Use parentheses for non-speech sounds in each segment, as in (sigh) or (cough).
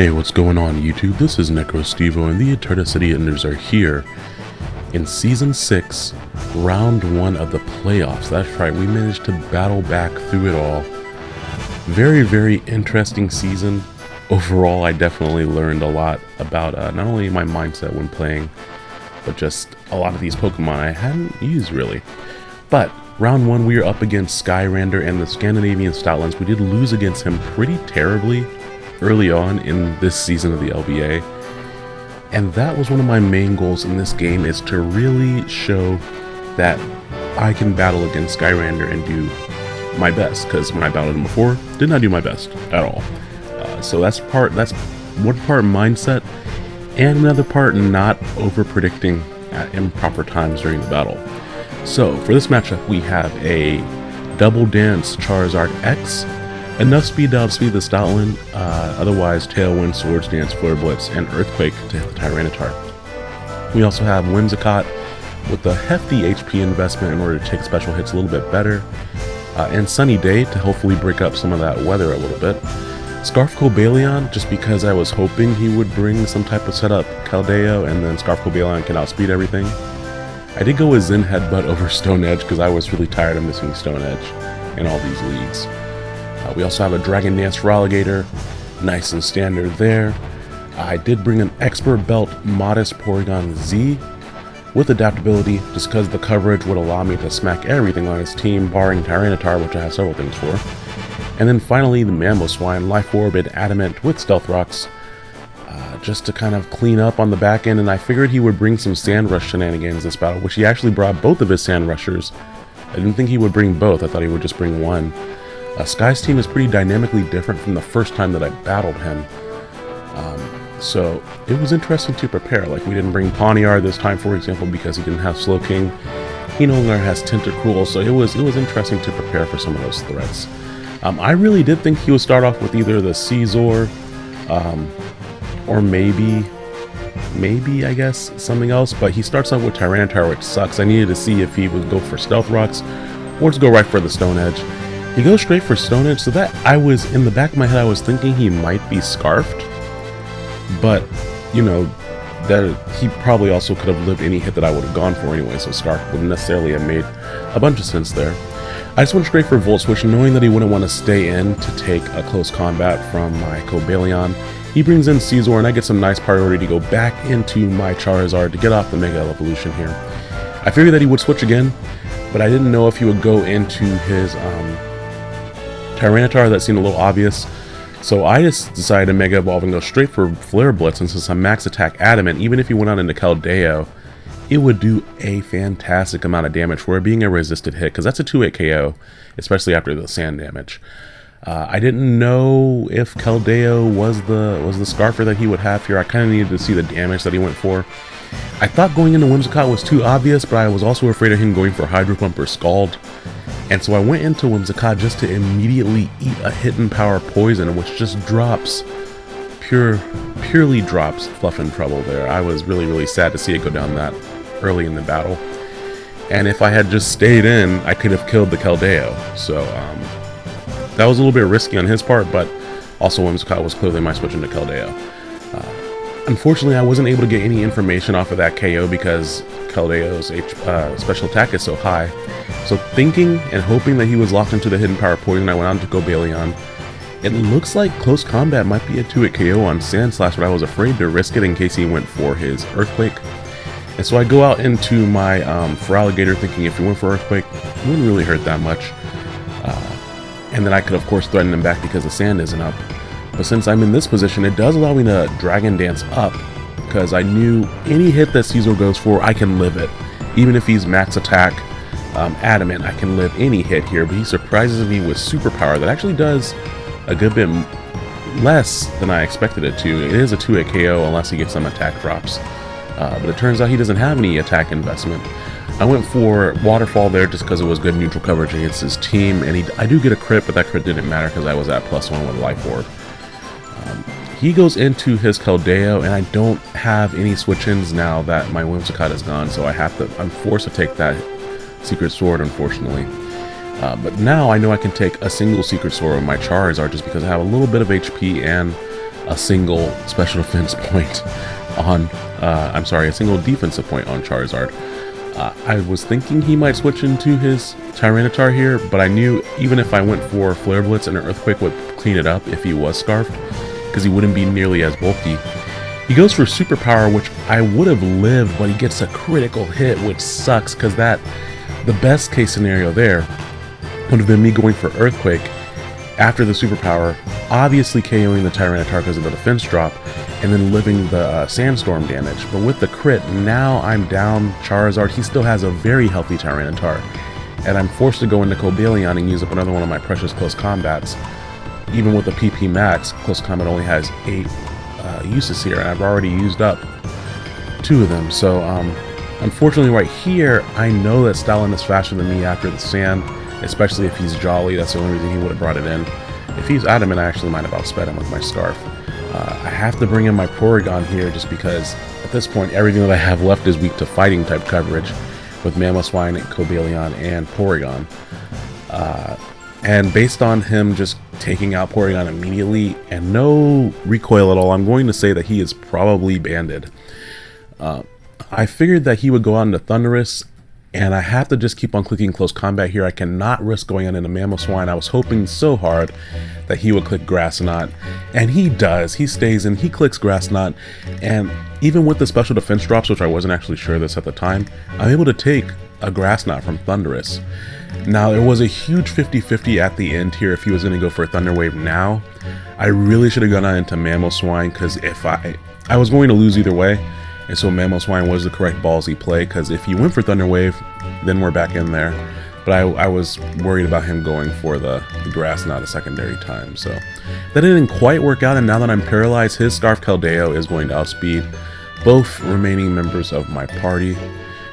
Hey, what's going on YouTube? This is NecroStevo and the Eterna City Enders are here in Season 6, Round 1 of the playoffs. That's right, we managed to battle back through it all. Very, very interesting season. Overall, I definitely learned a lot about uh, not only my mindset when playing, but just a lot of these Pokemon I hadn't used really. But round 1, we are up against Skyrander and the Scandinavian Stoutlands. We did lose against him pretty terribly early on in this season of the LBA. And that was one of my main goals in this game is to really show that I can battle against Skyrander and do my best. Because when I battled him before, did not do my best at all. Uh, so that's part. That's one part mindset, and another part not over predicting at improper times during the battle. So for this matchup, we have a Double Dance Charizard X Enough speed to outspeed the Stoutland, uh, otherwise Tailwind, Swords Dance, Flare Blitz, and Earthquake to hit the Tyranitar. We also have Whimsicott with a hefty HP investment in order to take special hits a little bit better, uh, and Sunny Day to hopefully break up some of that weather a little bit. Scarf Cobalion, just because I was hoping he would bring some type of setup Keldeo, and then Scarf Cobalion can outspeed everything. I did go with Zen Headbutt (laughs) over Stone Edge because I was really tired of missing Stone Edge in all these leagues. Uh, we also have a Dragon Dance Feraligatr, nice and standard there. I did bring an Expert Belt Modest Porygon Z with adaptability just because the coverage would allow me to smack everything on his team barring Tyranitar which I have several things for. And then finally the Mamoswine Life Orb and Adamant with Stealth Rocks uh, just to kind of clean up on the back end and I figured he would bring some Sand Rush shenanigans this battle which he actually brought both of his Sand Rushers. I didn't think he would bring both, I thought he would just bring one. Uh, Sky's team is pretty dynamically different from the first time that I battled him. Um, so it was interesting to prepare. Like we didn't bring Pawniard this time, for example, because he didn't have Slowking. He no longer has Tentacruel, so it was it was interesting to prepare for some of those threats. Um, I really did think he would start off with either the Scizor, um, or maybe, maybe I guess something else. But he starts off with Tyranitar, which sucks. I needed to see if he would go for Stealth Rocks, or just go right for the Stone Edge. He goes straight for Stone Edge, so that I was, in the back of my head, I was thinking he might be Scarfed. But, you know, that he probably also could have lived any hit that I would have gone for anyway, so Scarf wouldn't necessarily have made a bunch of sense there. I just went straight for Volt Switch, knowing that he wouldn't want to stay in to take a close combat from my Cobalion. He brings in Scizor, and I get some nice priority to go back into my Charizard to get off the Mega Evolution here. I figured that he would switch again, but I didn't know if he would go into his um, Tyranitar, that seemed a little obvious. So I just decided to Mega Evolve and go straight for Flare Blitz, and since I'm Max Attack Adamant, even if he went out into Keldeo, it would do a fantastic amount of damage for it being a resisted hit, because that's a 2-hit KO, especially after the sand damage. Uh, I didn't know if Keldeo was the was the Scarfer that he would have here. I kind of needed to see the damage that he went for. I thought going into Whimsicott was too obvious, but I was also afraid of him going for Hydro Pump or Scald. And so I went into Whimsicott just to immediately eat a hidden power poison, which just drops, pure, purely drops Fluff and Trouble there. I was really, really sad to see it go down that early in the battle. And if I had just stayed in, I could have killed the Keldeo. So um, that was a little bit risky on his part, but also Whimsicott was clearly my switch into Keldeo. Uh, unfortunately, I wasn't able to get any information off of that KO because Keldeo's H, uh, special attack is so high. So thinking and hoping that he was locked into the hidden power poison, I went on to go Cobalion. It looks like close combat might be a 2-hit KO on Sandslash, but I was afraid to risk it in case he went for his Earthquake. And so I go out into my um, Feraligatr thinking if he went for Earthquake, it wouldn't really hurt that much. Uh, and then I could of course threaten him back because the sand isn't up. But since I'm in this position, it does allow me to Dragon Dance up because I knew any hit that Scizor goes for, I can live it. Even if he's max attack, um, adamant, I can live any hit here, but he surprises me with superpower that actually does a good bit less than I expected it to. It is a 2-hit KO unless he gets some attack drops. Uh, but it turns out he doesn't have any attack investment. I went for Waterfall there just because it was good neutral coverage against his team, and he, I do get a crit, but that crit didn't matter because I was at plus one with Life Orb. Um, he goes into his Keldeo, and I don't have any switch-ins now that my Whimsicott is gone, so I have to, I'm forced to take that Secret Sword, unfortunately. Uh, but now I know I can take a single Secret Sword with my Charizard just because I have a little bit of HP and a single special (laughs) defense point on, uh, I'm sorry, a single defensive point on Charizard. Uh, I was thinking he might switch into his Tyranitar here, but I knew even if I went for Flare Blitz and an Earthquake would clean it up if he was Scarfed, because he wouldn't be nearly as bulky. He goes for Superpower, which I would have lived, but he gets a critical hit, which sucks, because that, the best case scenario there would have been me going for Earthquake after the Superpower, obviously KOing the Tyranitar because of the defense drop, and then living the uh, Sandstorm damage. But with the crit, now I'm down Charizard. He still has a very healthy Tyranitar. And I'm forced to go into Cobalion and use up another one of my precious close combats. Even with the PP Max, close combat only has 8 uh, uses here, and I've already used up two of them. So, um, unfortunately right here, I know that Stoutland is faster than me after the Sand, especially if he's Jolly. That's the only reason he would have brought it in. If he's Adamant, I actually might have outsped him with my Scarf. Uh, I have to bring in my Porygon here just because at this point everything that I have left is weak to fighting type coverage with Mamoswine, Cobalion, and Porygon. Uh, and based on him just taking out Porygon immediately and no recoil at all, I'm going to say that he is probably banded. Uh, I figured that he would go on to Thundurus, and I have to just keep on clicking close combat here. I cannot risk going on into Mamoswine. I was hoping so hard that he would click Grass Knot, and he does. He stays in, he clicks Grass Knot, and even with the special defense drops, which I wasn't actually sure this at the time, I'm able to take a Grass Knot from Thundurus. Now, it was a huge 50-50 at the end here if he was going to go for a Thunder Wave now. I really should have gone on into Mamoswine, because if I... I was going to lose either way, and so Mamoswine was the correct ballsy play, because if he went for Thunder Wave, then we're back in there. But I, I was worried about him going for the, the Grass Knot a secondary time. So that didn't quite work out, and now that I'm paralyzed, his Scarf Keldeo is going to outspeed both remaining members of my party.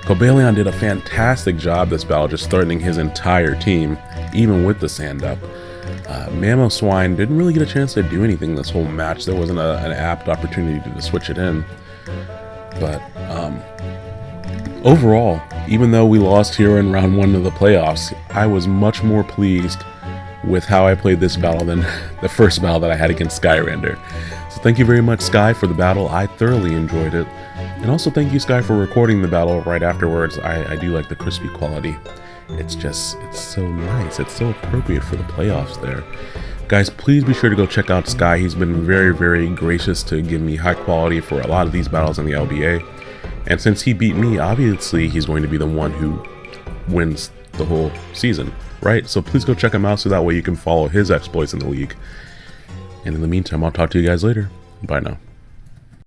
Cobalion did a fantastic job this battle, just threatening his entire team, even with the sand up. Uh, Mamoswine didn't really get a chance to do anything this whole match. There wasn't a, an apt opportunity to switch it in. But um, overall, even though we lost here in round one of the playoffs, I was much more pleased with how I played this battle than (laughs) the first battle that I had against Skyrander. So thank you very much, Sky, for the battle. I thoroughly enjoyed it. And also thank you, Sky, for recording the battle right afterwards. I, I do like the crispy quality. It's just, it's so nice. It's so appropriate for the playoffs there. Guys, please be sure to go check out Sky. He's been very, very gracious to give me high quality for a lot of these battles in the LBA. And since he beat me, obviously he's going to be the one who wins the whole season, right? So please go check him out so that way you can follow his exploits in the league. And in the meantime, I'll talk to you guys later. Bye now.